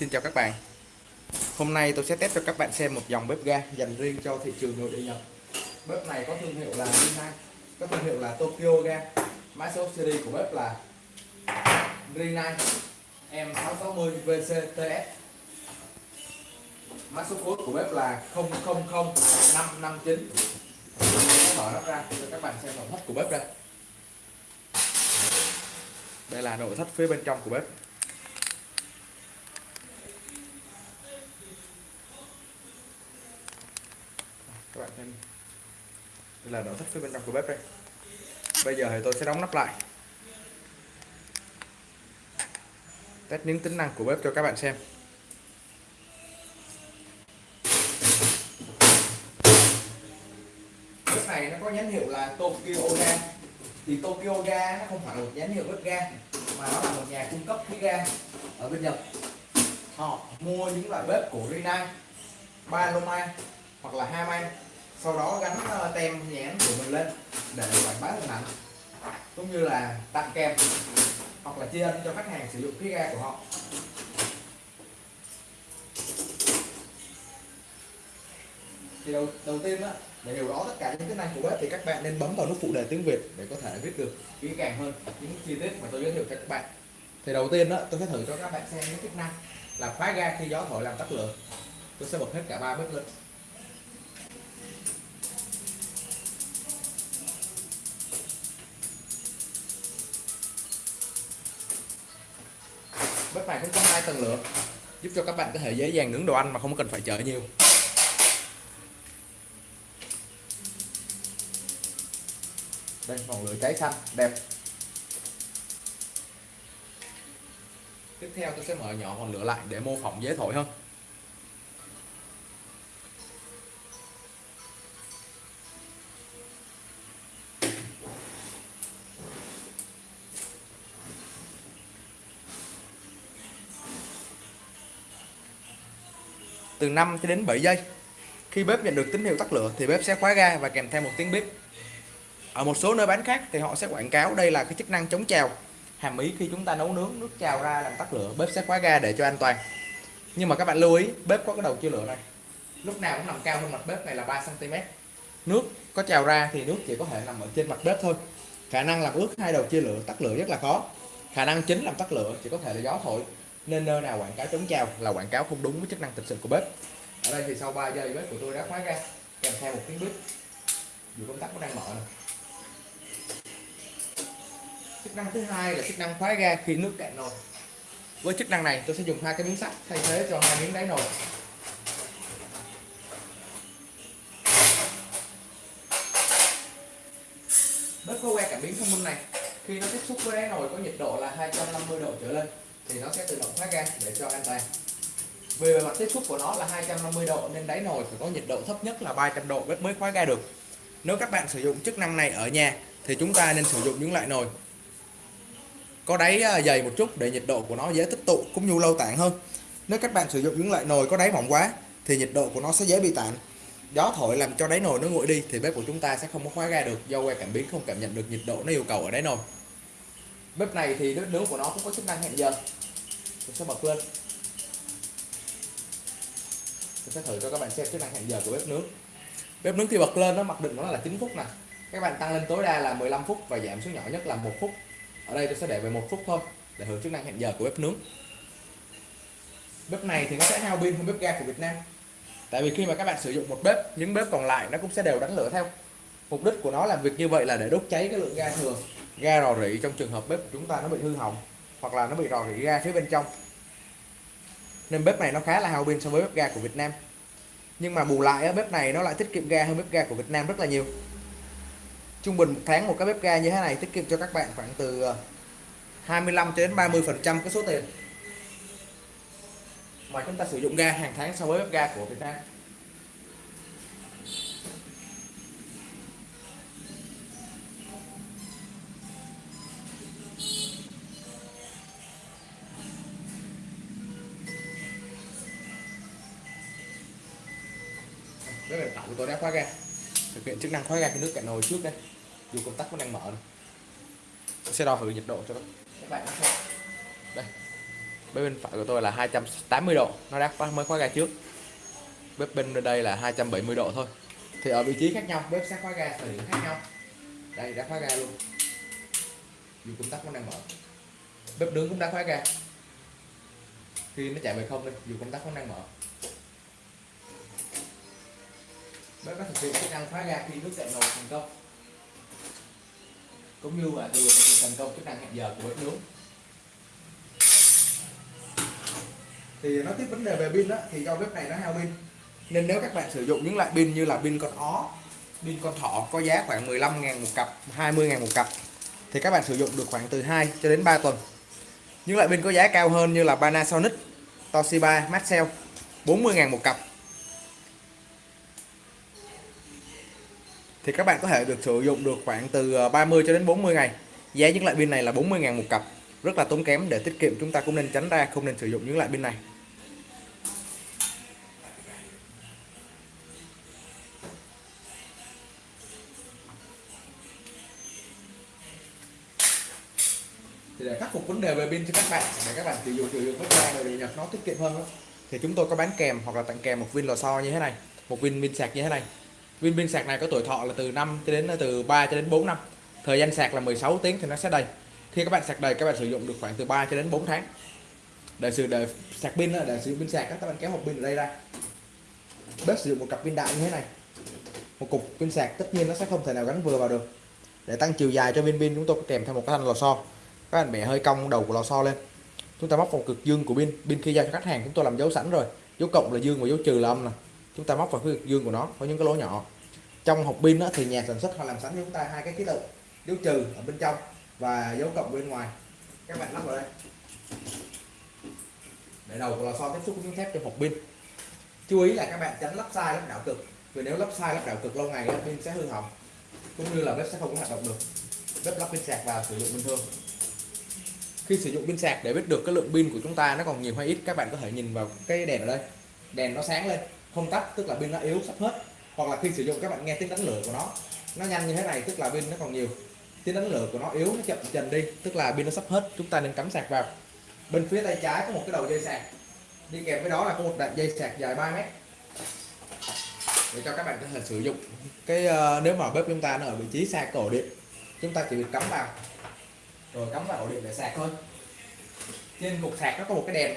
Xin chào các bạn. Hôm nay tôi sẽ test cho các bạn xem một dòng bếp ga dành riêng cho thị trường nội địa Nhật. Bếp này có thương hiệu là Rinnai Có thương hiệu là Tokyo ga. Mã số series của bếp là Rinnai M660 VCTS Mã số cuối của bếp là 000559 Mở nó ra cho các bạn xem nội thất của bếp đây. Đây là nội thất phía bên trong của bếp. Đây là nội thất phía bên trong của bếp đây. Bây giờ thì tôi sẽ đóng nắp lại. Test những tính năng của bếp cho các bạn xem. Bếp này nó có nhãn hiệu là Tokyo ga. Thì Tokyo ga nó không phải là một nhãn hiệu bếp ga, mà nó là một nhà cung cấp khí ga. Ở bên Nhật, họ mua những loại bếp của Rinnai, Paloma hoặc là Haman sau đó gắn ờ, tem nhãn của mình lên để quảng bá hình ảnh cũng như là tặng kèm hoặc là chia cho khách hàng sử dụng khí ga của họ. Thì đầu, đầu tiên đó, để hiểu rõ tất cả những tính năng của bếp thì các bạn nên bấm vào nút phụ đề tiếng Việt để có thể viết được kỹ càng hơn những chi tiết mà tôi giới thiệu cho các bạn. Thì đầu tiên đó tôi sẽ thử cho các bạn xem những chức năng là khóa ga khi gió thổi làm tắt lửa. Tôi sẽ bật hết cả ba bếp lên. Bếp này cũng có hai tầng lửa. Giúp cho các bạn có thể dễ dàng nướng đồ ăn mà không cần phải chờ nhiều. Đây, ngọn lửa cháy xanh, đẹp. Tiếp theo tôi sẽ mở nhỏ ngọn lửa lại để mô phỏng dễ thổi hơn. Từ 5 cho đến 7 giây. Khi bếp nhận được tín hiệu tắt lửa thì bếp sẽ khóa ga và kèm theo một tiếng bếp. Ở một số nơi bán khác thì họ sẽ quảng cáo đây là cái chức năng chống trào. Hàm ý khi chúng ta nấu nướng, nước trào ra làm tắt lửa, bếp sẽ khóa ga để cho an toàn. Nhưng mà các bạn lưu ý, bếp có cái đầu chia lửa này lúc nào cũng nằm cao hơn mặt bếp này là 3 cm nước có trào ra thì nước chỉ có thể nằm ở trên mặt bếp thôi. Khả năng làm ướt hai đầu chia lửa tắt lửa rất là khó. Khả năng chính làm tắt lửa chỉ có thể là gió thổi nên ờ, nơi nào quảng cáo chống trào là quảng cáo không đúng với chức năng thực sự của bếp. Ở đây thì sau 3 giây bếp của tôi đã khóa ra kèm theo một tiếng bếp. Dù công tắc nó đang mở này. chức năng thứ hai là chức năng khóa ga khi nước cạn nồi. Với chức năng này, tôi sẽ dùng hai cái miếng sắt thay thế cho hai miếng đáy nồi. Bếp có que cảm biến thông minh này, khi nó tiếp xúc với đáy nồi có nhiệt độ là 250 độ trở lên thì nó sẽ tự động khóa ga để cho an toàn. Vì bề mặt tiếp xúc của nó là 250 độ nên đáy nồi phải có nhiệt độ thấp nhất là 300 độ bếp mới khóa ga được. Nếu các bạn sử dụng chức năng này ở nhà thì chúng ta nên sử dụng những loại nồi có đáy à, dày một chút để nhiệt độ của nó dễ tích tụ cũng như lâu tản hơn. Nếu các bạn sử dụng những loại nồi có đáy mỏng quá thì nhiệt độ của nó sẽ dễ bị tản. Gió thổi làm cho đáy nồi nó nguội đi thì bếp của chúng ta sẽ không có khóa ga được do que cảm biến không cảm nhận được nhiệt độ nó yêu cầu ở đáy nồi. Bếp này thì nước nướng của nó cũng có chức năng hẹn giờ tôi sẽ bật lên tôi sẽ thử cho các bạn xem chức năng hẹn giờ của bếp nướng. Bếp nướng khi bật lên nó mặc định nó là 9 phút nè. Các bạn tăng lên tối đa là 15 phút và giảm xuống nhỏ nhất là một phút. Ở đây tôi sẽ để về một phút thôi, để hưởng chức năng hẹn giờ của bếp nướng. Bếp này thì nó sẽ hao pin hơn bếp ga của Việt Nam. Tại vì khi mà các bạn sử dụng một bếp, những bếp còn lại nó cũng sẽ đều đánh lửa theo. Mục đích của nó làm việc như vậy là để đốt cháy cái lượng ga thừa, ga rò rỉ trong trường hợp bếp của chúng ta nó bị hư hỏng hoặc là nó bị rò rỉ ra phía bên trong. Nên bếp này nó khá là hao pin so với bếp ga của Việt Nam. Nhưng mà bù lại bếp này nó lại tiết kiệm ga hơn bếp ga của Việt Nam rất là nhiều. Trung bình một tháng một cái bếp ga như thế này tiết kiệm cho các bạn khoảng từ ờ, 25 cho đến 30 phần trăm cái số tiền mà chúng ta sử dụng ga hàng tháng so với bếp ga của Việt Nam. Tôi đã khóa ga. Thực hiện chức năng khóa ga cái nước cạn nồi trước đây. Dù công tắc vẫn đang mở này. tôi sẽ đo thử nhiệt độ cho các bạn đây. Bếp bên phải của tôi là 280 độ. Nó đã khóa- mới khóa ga trước. Bếp bên đây là 270 độ thôi. Thì ở vị trí khác nhau bếp sẽ khóa ga thời điểm khác nhau. Đây đã khóa ga luôn. Dù công tắc vẫn đang mở. Bếp nướng cũng đã khóa ga. Khi nó chạy về không đi dù công tắc vẫn đang mở bếp có thực hiện chức năng khóa ga khi nước cạn nồi thành công. Cũng như là thực hiện thành công chức năng hẹn giờ của bếp nướng. Thì nó tiếp vấn đề về pin đó thì do bếp này nó hao pin. Nên nếu các bạn sử dụng những loại pin như là pin con ó, pin con thỏ có giá khoảng 15 ngàn một cặp 20 ngàn một cặp, thì các bạn sử dụng được khoảng từ 2 cho đến 3 tuần. Những loại pin có giá cao hơn như là Panasonic, Toshiba, Maxell 40 ngàn một cặp. Thì các bạn có thể được sử dụng được khoảng từ ờ, 30 cho đến 40 ngày. Giá những loại pin này là 40 ngàn một cặp. Rất là tốn kém để tiết kiệm chúng ta cũng nên tránh ra không nên sử dụng những loại pin này. Thì để khắc phục vấn đề về pin cho các bạn để các bạn sử dụng sử dụng bếp ga để nhập nó tiết kiệm hơn đó, thì chúng tôi có bán kèm hoặc là tặng kèm một viên lò xo như thế này một viên pin sạc như thế này viên pin sạc này có tuổi thọ là từ 5 cho đến, từ 3 cho đến 4 năm. Thời gian sạc là 16 tiếng thì nó sẽ đầy. Khi các bạn sạc đầy, các bạn sử dụng được khoảng từ 3 cho đến 4 tháng. Để sử, để sạc pin để sử dụng pin sạc các bạn kéo hộp pin ở đây ra. Bếp sử dụng một cặp pin đại như thế này. Một cục pin sạc tất nhiên nó sẽ không thể nào gắn vừa vào được. Để tăng chiều dài cho viên pin, chúng tôi có kèm theo một cái thanh lò xo. Các bạn bẻ hơi cong đầu của lò xo lên. Chúng ta móc vào cực dương của pin pin khi giao cho khách hàng, chúng tôi làm dấu sẵn rồi. Dấu cộng là dương và dấu trừ là âm này chúng ta móc vào cái dương của nó có những cái lỗ nhỏ. Trong hộp pin đó, thì nhà sản xuất họ làm sẵn cho chúng ta hai cái ký tự dấu trừ ở bên trong và dấu cộng bên ngoài. Các bạn lắp vào đây. Để đầu của lò xo tiếp xúc với miếng thép trong hộp pin. Chú ý là các bạn tránh lắp sai lắp đảo cực. Vì nếu lắp sai lắp đảo cực lâu ngày pin sẽ hư hỏng. Cũng như là bếp sẽ không có hoạt động được. Bếp lắp pin sạc vào sử dụng bình thường. Khi sử dụng pin sạc để biết được cái lượng pin của chúng ta nó còn nhiều hay ít các bạn có thể nhìn vào cái đèn ở đây. Đèn nó sáng lên không tắt tức là pin nó yếu sắp hết. Hoặc là khi sử dụng các bạn nghe tiếng đánh lửa của nó. Nó nhanh như thế này tức là pin nó còn nhiều. Tiếng đánh lửa của nó yếu nó chậm dần đi. Tức là pin nó sắp hết chúng ta nên cắm sạc vào. Bên phía tay trái có một cái đầu dây sạc. Đi kèm với đó là có một đoạn dây sạc dài 3 mét. Để cho các bạn có thể sử dụng. Cái uh, nếu mà bếp chúng ta nó ở vị trí xa cổ điện chúng ta chỉ việc cắm vào. Rồi cắm vào ổ điện để sạc thôi. Trên cục sạc nó có một cái đèn.